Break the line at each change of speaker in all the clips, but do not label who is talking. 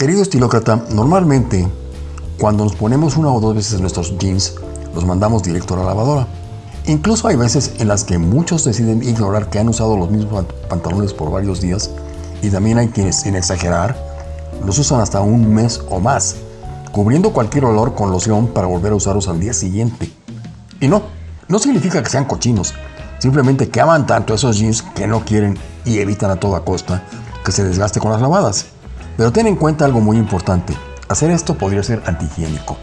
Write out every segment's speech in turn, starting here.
Querido estilócrata, normalmente cuando nos ponemos una o dos veces nuestros jeans, los mandamos directo a la lavadora. Incluso hay veces en las que muchos deciden ignorar que han usado los mismos pantalones por varios días y también hay quienes, sin exagerar, los usan hasta un mes o más, cubriendo cualquier olor con loción para volver a usarlos al día siguiente. Y no, no significa que sean cochinos, simplemente que aman tanto esos jeans que no quieren y evitan a toda costa que se desgaste con las lavadas. Pero ten en cuenta algo muy importante, hacer esto podría ser antihigiénico.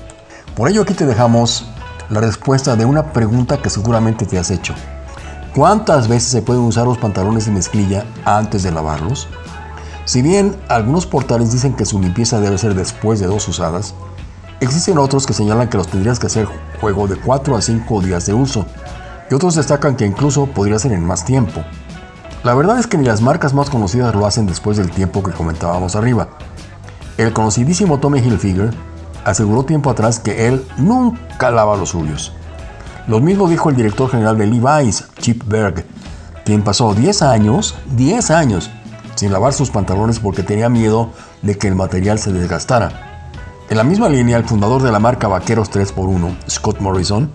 Por ello aquí te dejamos la respuesta de una pregunta que seguramente te has hecho. ¿Cuántas veces se pueden usar los pantalones de mezclilla antes de lavarlos? Si bien algunos portales dicen que su limpieza debe ser después de dos usadas, existen otros que señalan que los tendrías que hacer juego de 4 a 5 días de uso, y otros destacan que incluso podría ser en más tiempo. La verdad es que ni las marcas más conocidas lo hacen después del tiempo que comentábamos arriba. El conocidísimo Tommy Hilfiger aseguró tiempo atrás que él nunca lava los suyos. Lo mismo dijo el director general de Levi's, Chip Berg, quien pasó 10 años, 10 años, sin lavar sus pantalones porque tenía miedo de que el material se desgastara. En la misma línea, el fundador de la marca Vaqueros 3x1, Scott Morrison,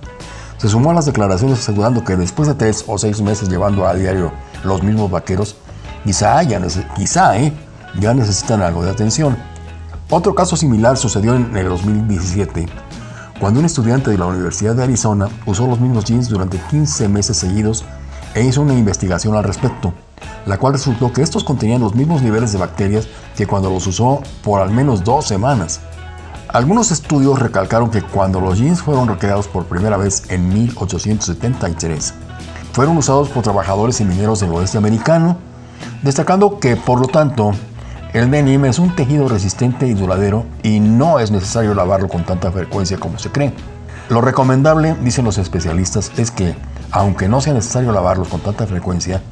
se sumó a las declaraciones asegurando que después de 3 o 6 meses llevando a diario los mismos vaqueros, quizá, ya, quizá ¿eh? ya necesitan algo de atención. Otro caso similar sucedió en el 2017, cuando un estudiante de la Universidad de Arizona usó los mismos jeans durante 15 meses seguidos e hizo una investigación al respecto, la cual resultó que estos contenían los mismos niveles de bacterias que cuando los usó por al menos dos semanas. Algunos estudios recalcaron que cuando los jeans fueron recreados por primera vez en 1873, fueron usados por trabajadores y mineros del oeste americano, destacando que, por lo tanto, el denim es un tejido resistente y duradero y no es necesario lavarlo con tanta frecuencia como se cree. Lo recomendable, dicen los especialistas, es que, aunque no sea necesario lavarlos con tanta frecuencia,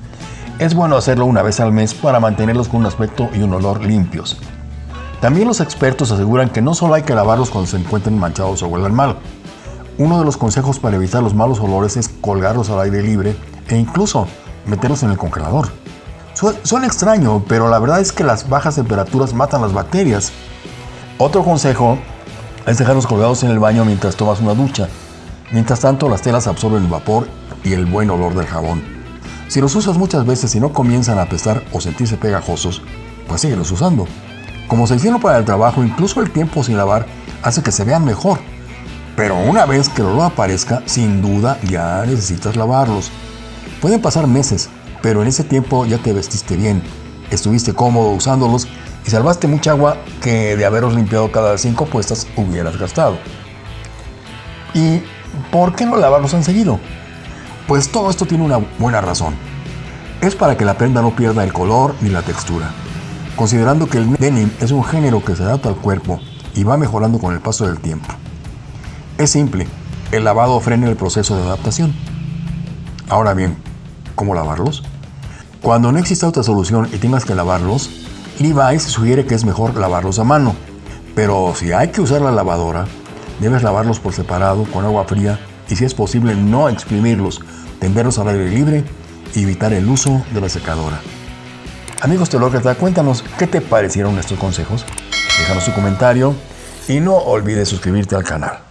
es bueno hacerlo una vez al mes para mantenerlos con un aspecto y un olor limpios. También los expertos aseguran que no solo hay que lavarlos cuando se encuentren manchados o huelan mal. Uno de los consejos para evitar los malos olores es colgarlos al aire libre e incluso meterlos en el congelador. Suena extraño, pero la verdad es que las bajas temperaturas matan las bacterias. Otro consejo es dejarlos colgados en el baño mientras tomas una ducha. Mientras tanto, las telas absorben el vapor y el buen olor del jabón. Si los usas muchas veces y no comienzan a apestar o sentirse pegajosos, pues síguelos usando. Como se hicieron para el trabajo, incluso el tiempo sin lavar hace que se vean mejor. Pero una vez que el olor aparezca, sin duda ya necesitas lavarlos. Pueden pasar meses, pero en ese tiempo ya te vestiste bien, estuviste cómodo usándolos y salvaste mucha agua que de haberlos limpiado cada cinco puestas hubieras gastado. ¿Y por qué no lavarlos enseguida? Pues todo esto tiene una buena razón. Es para que la prenda no pierda el color ni la textura. Considerando que el denim es un género que se adapta al cuerpo y va mejorando con el paso del tiempo. Es simple, el lavado frena el proceso de adaptación. Ahora bien, ¿cómo lavarlos? Cuando no exista otra solución y tengas que lavarlos, Levi's sugiere que es mejor lavarlos a mano. Pero si hay que usar la lavadora, debes lavarlos por separado con agua fría y si es posible no exprimirlos, tenderlos al aire libre y evitar el uso de la secadora. Amigos telócratas, cuéntanos qué te parecieron estos consejos. Déjanos tu comentario y no olvides suscribirte al canal.